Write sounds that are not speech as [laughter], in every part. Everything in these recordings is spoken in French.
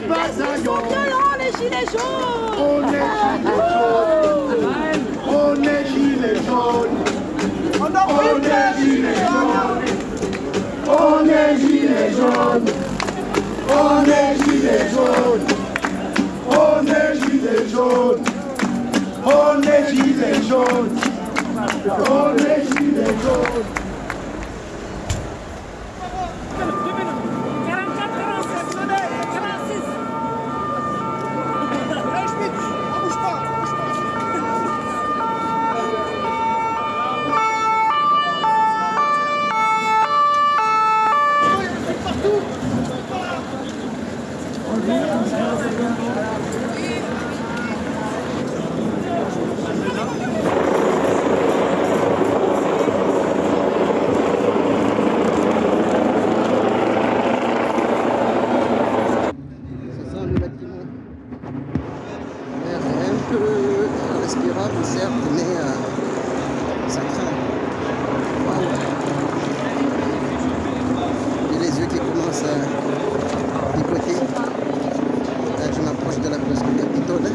bataillon. violents les gilets jaunes On est gilets jaunes. On est gilets jaunes. On est gilets jaunes. On est gilets jaunes. On est gilets jaunes. On est gilets jaunes. On est gilets jaunes. 44, 47, 46 C'est ça le bâtiment. L'air est un peu mais euh, ça craint. Les yeux qui commencent à picoter. Là, je m'approche de la place du Capitole.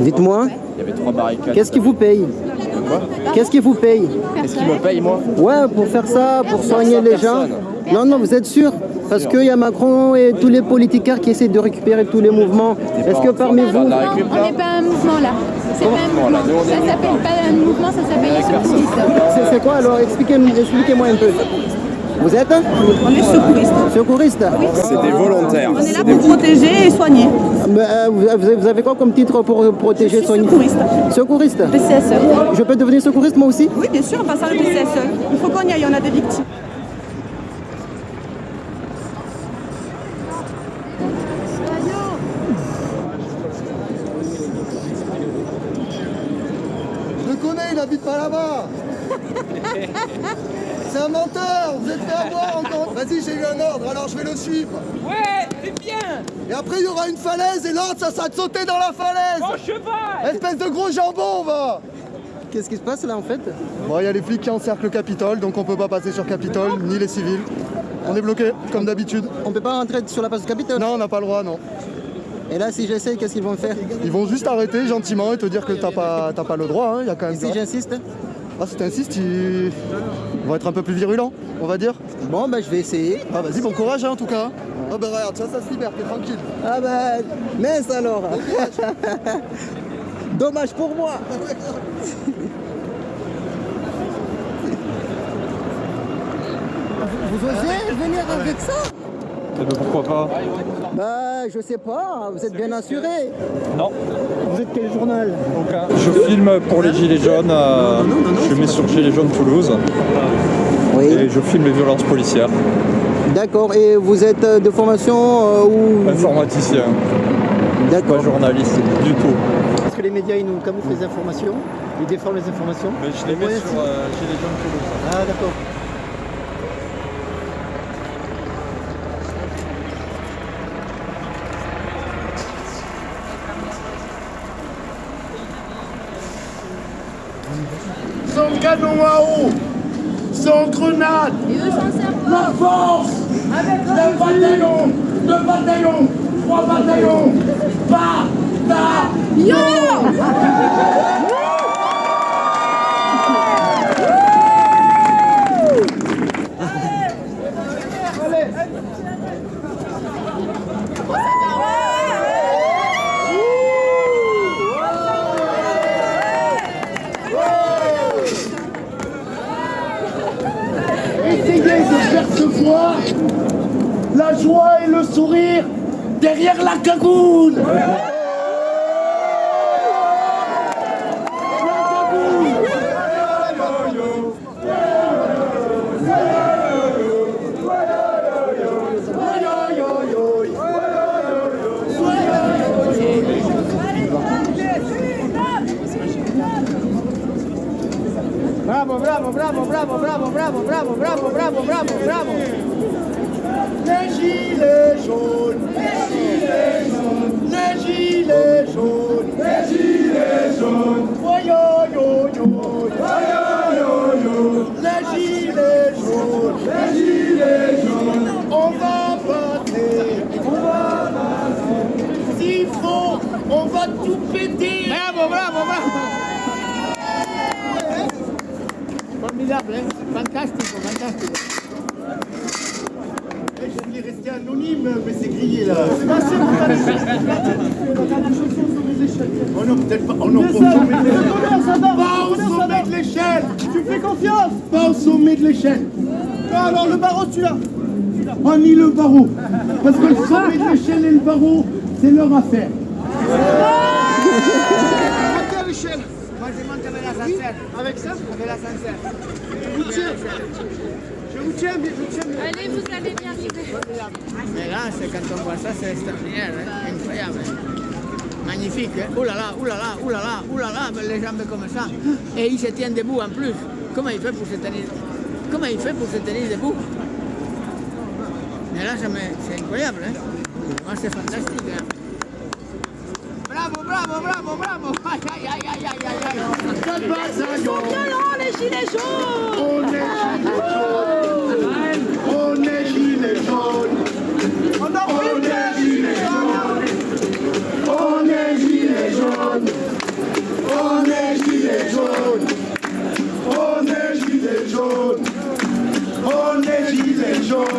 Dites-moi, Il y avait trois barricades. qu'est-ce qui vous paye? Qu'est-ce qui vous paye Qu'est-ce qui me paye, moi Ouais, pour faire ça, pour soigner les gens. Non, non, vous êtes sûr Parce qu'il y a Macron et tous les politiciens qui essaient de récupérer tous les mouvements. Est-ce que parmi vous... on n'est pas un mouvement là. C'est pas un mouvement. Ça s'appelle pas un mouvement, ça s'appelle secouristes. C'est c'est quoi alors Expliquez-moi un peu. Vous êtes On est secouriste. secouriste C'est des volontaires. On est là pour protéger et soigner. Mais, euh, vous, avez, quoi comme titre pour protéger Je suis soigner secouriste. Secouriste PCSE. Je peux devenir secouriste moi aussi Oui, bien sûr, en passant le PCSE. Il faut qu'on y aille, on a des victimes. Je le connais, il habite pas là-bas. C'est un menteur, vous êtes fait avoir encore. Vas-y, j'ai eu un ordre, alors je vais le suivre. Ouais, c'est bien Et après, il y aura une falaise et l'ordre, ça sera de sauter dans la falaise. Mon cheval Espèce de gros jambon, va Qu'est-ce qui se passe là en fait? Bon, il y a les flics qui encerclent le Capitole, donc on peut pas passer sur Capitole, ni les civils. On est bloqué, comme d'habitude. On peut pas rentrer sur la place du Capitole? Non, on n'a pas le droit, non. Et là si j'essaye, qu'est-ce qu'ils vont faire? Ils vont juste arrêter gentiment et te dire que t'as pas, t'as pas le droit, hein. il y a quand même... Et si j'insiste? Ah, si t'insistes, ils... ils vont être un peu plus virulents, on va dire. Bon bah je vais essayer. Ah, vas-y, bon courage, hein, en tout cas. Ah bah regarde, ça, ça se libère, t'es tranquille. Ah bah mince alors [laughs] Dommage pour moi [laughs] Vous osez venir avec ça? Pourquoi pas Bah je sais pas, vous êtes bien assuré. Non. Vous êtes quel journal Je filme pour les Gilets jaunes. euh, je mets sur Gilets jaunes Toulouse. Et je filme les violences policières. D'accord, et vous êtes euh, de formation euh, ou... Informaticien, pas D'accord. journaliste du tout. Parce que les médias ils nous camouflent les informations, ils déforment les informations. Mais je les mets Ouais, sur euh, Gilets jaunes Toulouse. Ah d'accord. Sans canon à eau, sans grenade, la force, le bataillon, deux bataillons, trois bataillons, bataillon Essayez de percevoir la joie et le sourire derrière la cagoule. Bravo, bravo, bravo, bravo, bravo, bravo, bravo, bravo, bravo, bravo, bravo. Les gilets jaunes, les gilets jaunes, les gilets jaunes, les gilets jaunes. Oh yo yo yo, oh yo yo yo, les gilets jaunes, les gilets jaunes. On va passer, on va passer. S'il faut, on va tout péter. Bravo, bravo, bravo. Formidable, hein? Fantastico, fantastico. Oh non, peut-être pas. Oh non, au sommet de l'échelle. Pas au sommet de l'échelle. Tu fais confiance Pas au sommet de l'échelle. Ah, Alors le barreau tu l'as Oh, ni le barreau. Parce que le sommet de l'échelle et le barreau, c'est leur affaire. Montez à l'échelle Moi, je monte avec l'ascenseur. Avec ça Avec l'ascenseur. Je vous tiens Je vous tiens, mais je vous tiens. Allez, vous allez bien arriver. Mais là, c'est quand on voit ça, c'est extraordinaire, hein, incroyable. Magnifique, hein. Ouh là là, ouh là là, ouh là là, ouh là là, avec les jambes comme ça. Et il se tient debout en plus. Comment il fait pour se tenir? Comment il fait pour se tenir debout? Mais là, c'est incroyable, hein. Moi, c'est fantastique. hein. Bravo, bravo, bravo, bravo. [laughs] Aïe, aïe, aïe, aïe, aïe, aïe, aïe. Quatre bataillons. Violent, les gilets jaunes On est gilets jaunes.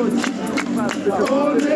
Gilets jaunes.